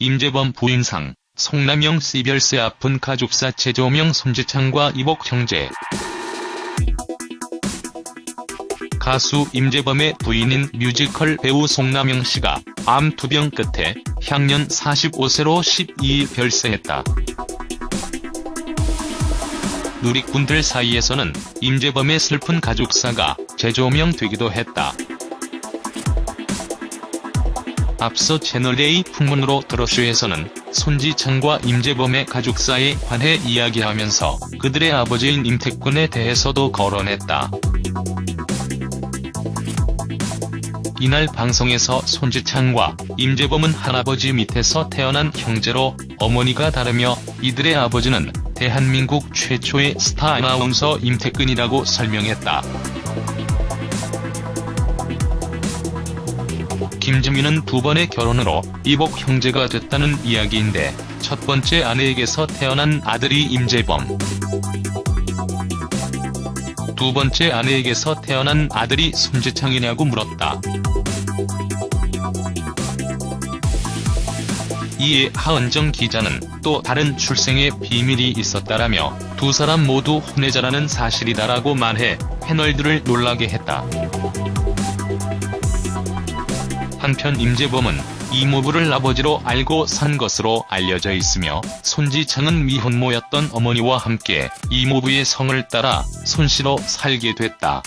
임재범 부인상, 송남영 씨별세 아픈 가족사 재조명 손지창과 이복 형제. 가수 임재범의 부인인 뮤지컬 배우 송남영 씨가 암 투병 끝에 향년 45세로 12일 별세했다. 누리꾼들 사이에서는 임재범의 슬픈 가족사가 재조명되기도 했다. 앞서 채널A 풍문으로 드러쇼에서는 손지창과 임재범의 가족사에 관해 이야기하면서 그들의 아버지인 임택군에 대해서도 거론했다. 이날 방송에서 손지창과 임재범은 할아버지 밑에서 태어난 형제로 어머니가 다르며 이들의 아버지는 대한민국 최초의 스타 아나운서 임택근이라고 설명했다. 김지민은 두 번의 결혼으로 이복 형제가 됐다는 이야기인데 첫 번째 아내에게서 태어난 아들이 임재범. 두 번째 아내에게서 태어난 아들이 손지창이냐고 물었다. 이에 하은정 기자는 또 다른 출생의 비밀이 있었다라며 두 사람 모두 혼외자라는 사실이다라고 말해 패널들을 놀라게 했다. 한편 임재범은 이모부를 아버지로 알고 산 것으로 알려져 있으며 손지창은 미혼모였던 어머니와 함께 이모부의 성을 따라 손씨로 살게 됐다.